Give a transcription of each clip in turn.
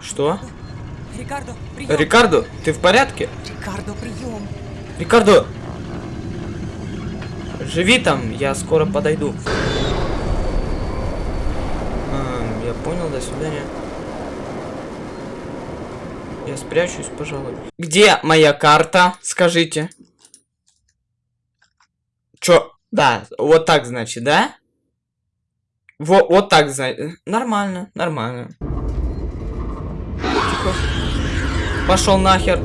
Что? Рикардо, прием! Рикардо, ты в порядке? Рикардо, прием! Рикардо! Живи там, я скоро подойду. А, я понял, до свидания. Я спрячусь, пожалуй. Где моя карта? Скажите. Чё? Да, вот так, значит, да? Вот, вот так, значит. Нормально, нормально. Пошел нахер.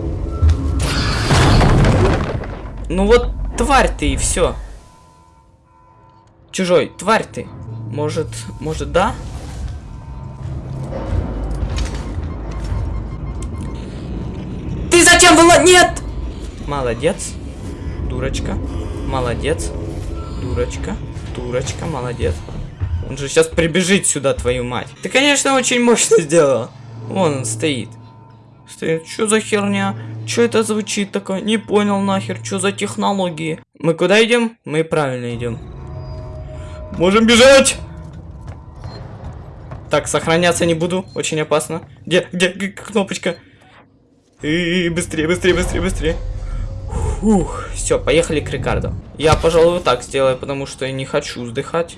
Ну вот, тварь ты и все. Чужой, тварь ты. Может, может, да? Ты зачем была? Нет! Молодец. Дурочка. Молодец. Дурочка. Дурочка, молодец. Он же сейчас прибежит сюда, твою мать. Ты, конечно, очень мощно сделала. Вон он стоит. Стоит. Что за херня? Что это звучит такое? Не понял нахер. Что за технологии? Мы куда идем? Мы правильно идем. Можем бежать! Так, сохраняться не буду. Очень опасно. Где, где, где кнопочка? И быстрее, быстрее, быстрее, быстрее. Фух, все, поехали к Рикардо. Я, пожалуй, вот так сделаю, потому что я не хочу вздыхать.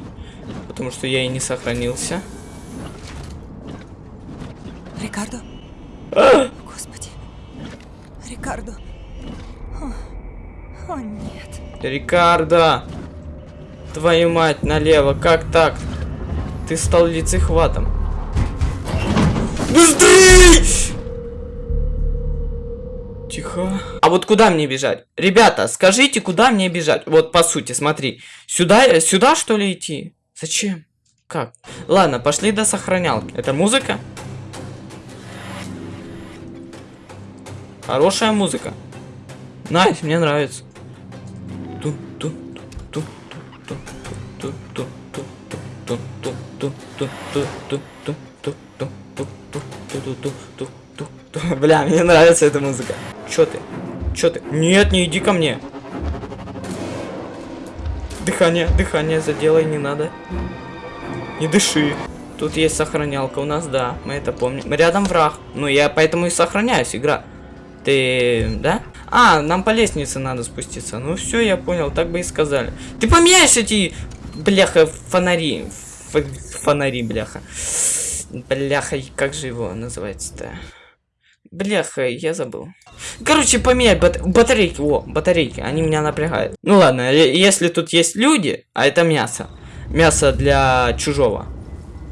Потому что я и не сохранился. Рикардо? А! Рикардо. О, о нет. Рикардо! Твою мать, налево, как так? Ты стал лицехватом. Быстрей! Тихо. А вот куда мне бежать? Ребята, скажите, куда мне бежать? Вот по сути, смотри. Сюда, сюда что ли идти? Зачем? Как? Ладно, пошли до сохранялки. Это музыка? Хорошая музыка. Nice, мне нравится. Бля, мне нравится эта музыка. Чё ты? Чё ты? Нет, не иди ко мне. Дыхание, дыхание заделай, не надо. Не дыши. Тут есть сохранялка у нас, да, мы это помним. Рядом враг. Ну, я поэтому и сохраняюсь, игра. Ты, да? А, нам по лестнице надо спуститься. Ну все, я понял, так бы и сказали. Ты поменяешь эти, бляха, фонари. Ф фонари, бляха. Бляха, как же его называется-то? Бляха, я забыл. Короче, поменять бат батарейки. О, батарейки, они меня напрягают. Ну ладно, если тут есть люди, а это мясо. Мясо для чужого.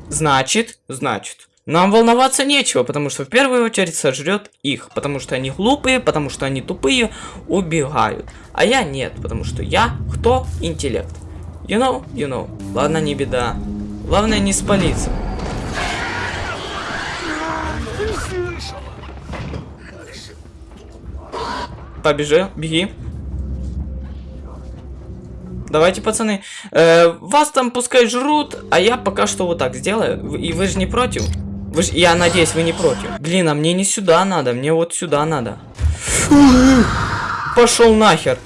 Значит, значит, нам волноваться нечего, потому что в первую очередь сожрет их. Потому что они глупые, потому что они тупые, убегают. А я нет, потому что я кто? Интеллект. You know, you know. Ладно, не беда. Главное не спалиться. Побежи, беги. Давайте, пацаны. Э, вас там пускай жрут, а я пока что вот так сделаю. И вы же не против? Вы ж, я надеюсь, вы не против. Блин, а мне не сюда надо, мне вот сюда надо. Пошел нахер.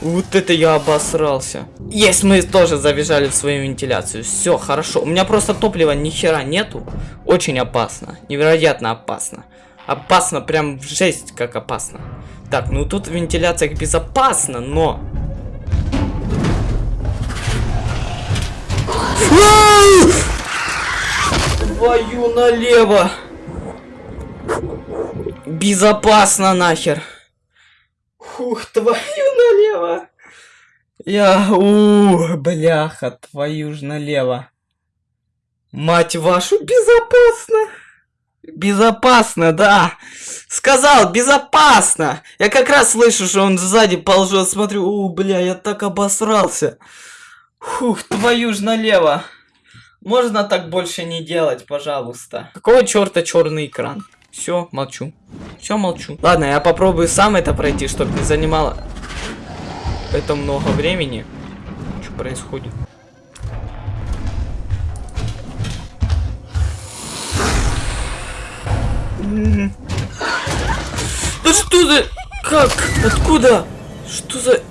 Вот это я обосрался. Есть, мы тоже забежали в свою вентиляцию. Все, хорошо. У меня просто топлива ни хера нету. Очень опасно. Невероятно опасно. Опасно, прям в жесть как опасно. Так, ну тут в вентиляциях безопасно, но... Твою налево! Безопасно нахер! Ух, твою налево! Я... у бляха, твою ж налево! Мать вашу, безопасно! Безопасно, да! Сказал, безопасно! Я как раз слышу, что он сзади ползет, смотрю, у, бля, я так обосрался! Фух, твою ж налево! Можно так больше не делать, пожалуйста. Какого черта черный экран? Все, молчу. Все, молчу. Ладно, я попробую сам это пройти, чтобы не занимало это много времени. Что происходит? Да что за... Как? Откуда? Что за...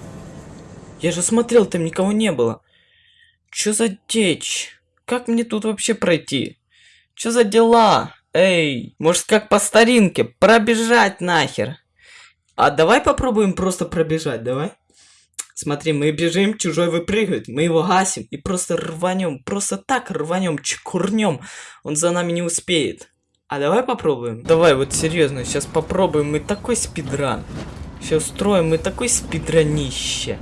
Я же смотрел, там никого не было. Что за дичь? Как мне тут вообще пройти? Что за дела? Эй, может как по старинке, пробежать нахер. А давай попробуем просто пробежать, давай. Смотри, мы бежим, чужой выпрыгивает, мы его гасим и просто рванем, просто так рванем, чекурнем. Он за нами не успеет. А давай попробуем. Давай, вот серьезно, сейчас попробуем. Мы такой спидран. Сейчас устроим мы такой спидранище.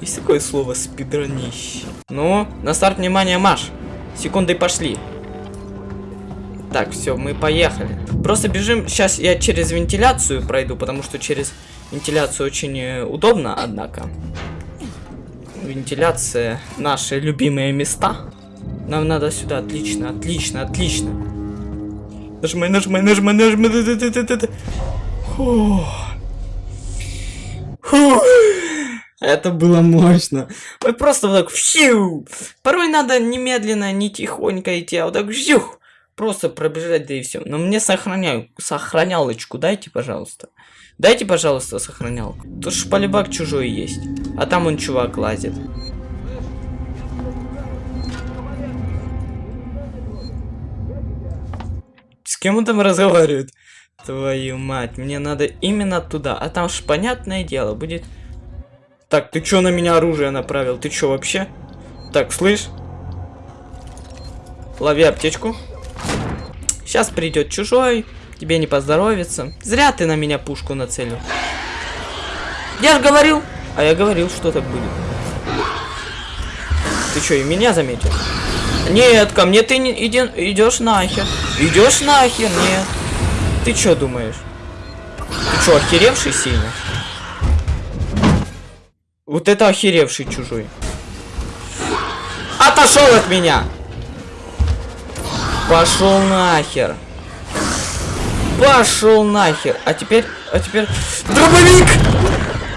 Есть такое слово спидранище. Ну, на старт внимание, Маш. Секунды пошли. Так, все, мы поехали. Просто бежим. Сейчас я через вентиляцию пройду, потому что через вентиляцию очень э, удобно, однако. Вентиляция наши любимые места. Нам надо сюда. Отлично, отлично, отлично. Нажимай, нажимай, нажимай, нажимай. Фух. Фух. Это было мощно. Мы просто вот так фью. Порой надо немедленно, не тихонько идти, а вот так фью. Просто пробежать, да и все. Но мне сохраняю, сохранялочку дайте, пожалуйста. Дайте, пожалуйста, сохранялку. Тут ж полюбак чужой есть. А там он чувак лазит. С кем он там разговаривает? Твою мать, мне надо именно туда. А там ж понятное дело будет... Так, ты чё на меня оружие направил? Ты чё вообще? Так, слышь? Лови аптечку. Сейчас придет чужой, тебе не поздоровится. Зря ты на меня пушку нацелил. Я же говорил. А я говорил, что так будет. Ты что, и меня заметил? Нет, ко мне ты не иди, идешь нахер. Идешь нахер, нет. Ты что думаешь? Ты что, охеревший сильно? Вот это охеревший чужой. Отошел от меня! Пошел нахер. Пошел нахер. А теперь, а теперь... Дробовик!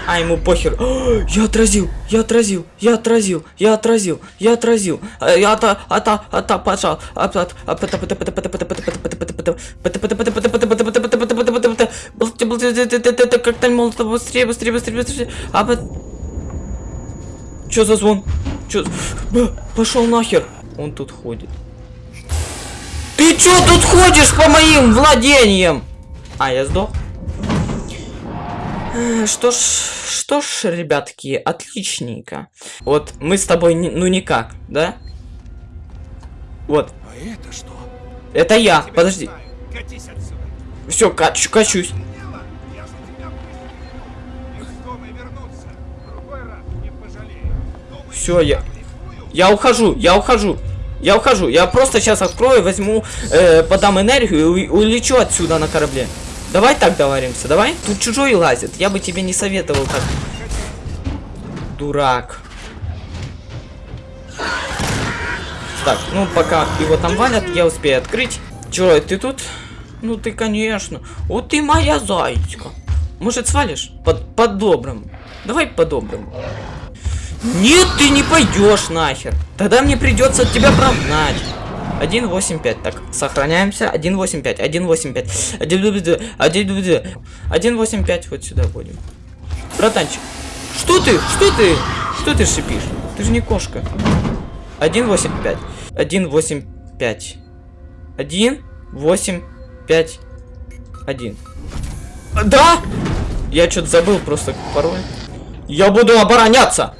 А ему похер. О, я отразил, я отразил, я отразил, я отразил, я отразил. Я ата, ата, ата, пошел. Как там молотов быстрее, быстрее, быстрее, быстрее. Чё за звон? Чё? Пошел нахер. Он тут ходит. Ты чё тут ходишь по моим владениям? А, я сдох. Что ж, что ж, ребятки, отличненько. Вот мы с тобой, не, ну никак, да? Вот. А это что? Это я, подожди. Все, качу, качусь. Все, я... Я ухожу, я ухожу. Я ухожу. Я просто сейчас открою, возьму, э, подам энергию и улечу отсюда на корабле. Давай так договоримся, давай? Тут чужой лазит. Я бы тебе не советовал так. Дурак. Так, ну пока его там валят, я успею открыть. Чё, ты тут? Ну ты, конечно. Вот ты моя зайчка. Может, свалишь? Под, по-доброму. Давай по-доброму. Нет, ты не пойдешь нахер. Тогда мне придется от тебя прогнать. 1.8.5. Так, сохраняемся. 1.8.5. 1.8.5. 1.8.5. 1.8.5. Вот сюда будем. Братанчик. Что ты? Что ты? Что ты шипишь? Ты же не кошка. 1.8.5. 1.8.5. 1.8.5. 1. Да! Я что-то забыл просто пароль. Я буду обороняться!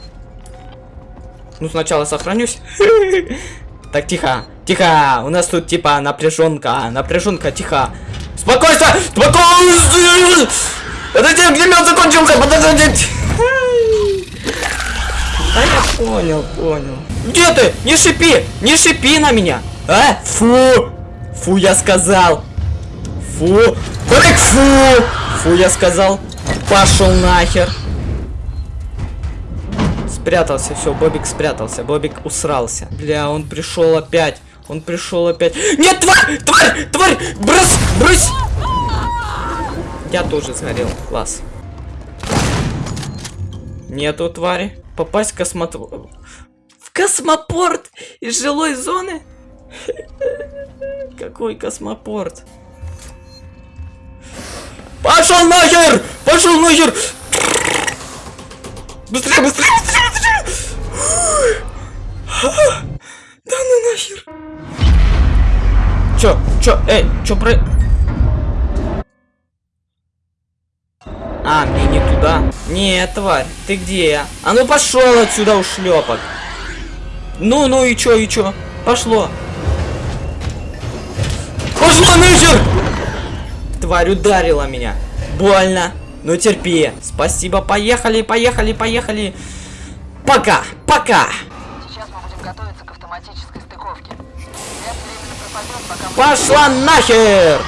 Ну, сначала сохранюсь. Так, тихо, тихо. У нас тут, типа, напряженка. Напряженка, тихо. Спокойствие! Спокойствие! Подожди, где меня закончился? Подождите! Да я понял, понял. Где ты? Не шипи! Не шипи на меня! А? Фу! Фу, я сказал! Фу! Брэк, фу! Фу, я сказал! Пошел нахер! Спрятался, все, Бобик спрятался. Бобик усрался. Бля, он пришел опять. Он пришел опять. Нет, тварь! Тварь! Тварь! Брось! Брось! Я тоже сгорел. Класс. Нету твари. Попасть в космотвор... В космопорт из жилой зоны? Какой космопорт? Пошел нахер! Пошел нахер! Быстрее, быстрее! Да ну нахер! Чё? Чё? Эй, чё про... А, мне не туда. Нет, тварь, ты где? А ну пошел отсюда, ушлепок. Ну, ну и чё, и чё? Пошло. Пошло нахер! Тварь ударила меня. Больно. Ну терпи. Спасибо, поехали, поехали, поехали. Пока, пока. Готовиться к автоматической стыковке. Временно пропадет, пока мы Пошла нахер!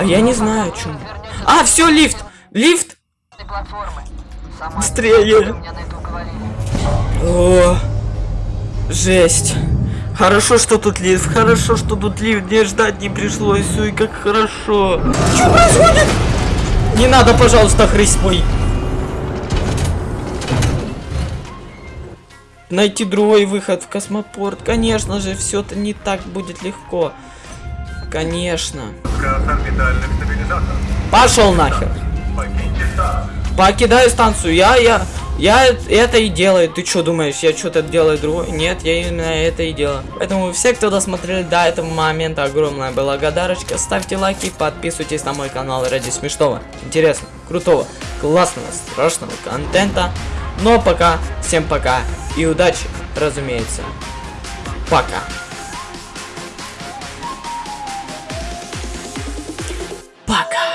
А я не знаю, что. А, все, лифт! Лифт! Быстрее. О, жесть. Хорошо, что тут лифт. Хорошо, что тут лифт. Мне ждать не пришлось. Ой, как хорошо. Что происходит? Не надо, пожалуйста, хрысь мой. Найти другой выход в космопорт. Конечно же, все это не так будет легко. Конечно. Пошел нахер. Покидаю станцию. Я, я, я это и делаю. Ты что думаешь, я что-то делаю другое? Нет, я именно это и делаю. Поэтому все, кто досмотрели до этого момента, огромная благодарочка. Ставьте лайки, подписывайтесь на мой канал ради смешного, интересного, крутого, классного, страшного контента. Но пока, всем пока и удачи, разумеется. Пока. Пока.